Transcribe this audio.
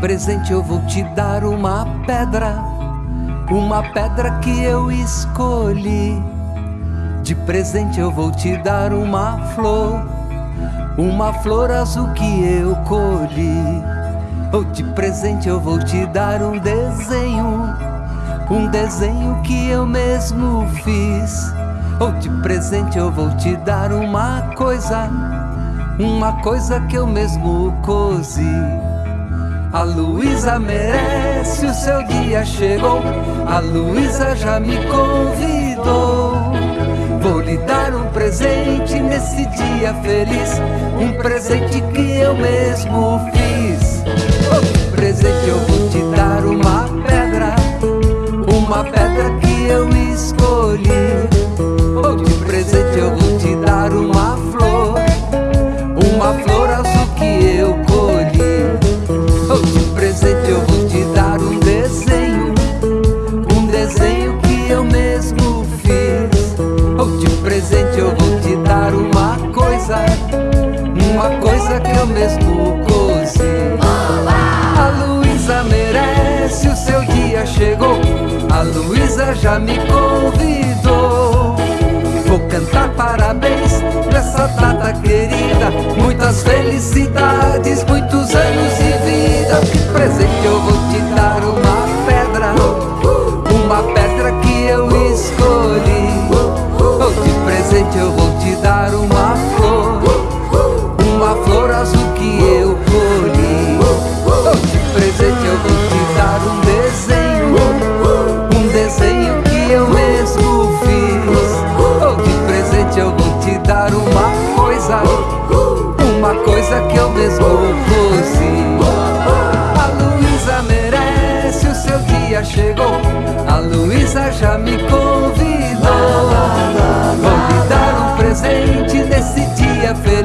presente eu vou te dar uma pedra, uma pedra que eu escolhi. De presente eu vou te dar uma flor, uma flor azul que eu colhi. Ou de presente eu vou te dar um desenho, um desenho que eu mesmo fiz. Ou de presente eu vou te dar uma coisa, uma coisa que eu mesmo cozi. A Luísa merece, o seu dia chegou. A Luísa já me convidou. Vou lhe dar um presente nesse dia feliz. Um presente que eu mesmo fiz. Mesmo cozi. A Luísa merece, o seu dia chegou. A Luísa já me convidou. Vou cantar parabéns nessa data querida. Muitas felicidades, muitos que eu mesmo cozi. A Luísa merece, o seu dia chegou. A Luísa já me convidou. Vou lhe dar um presente nesse dia feliz,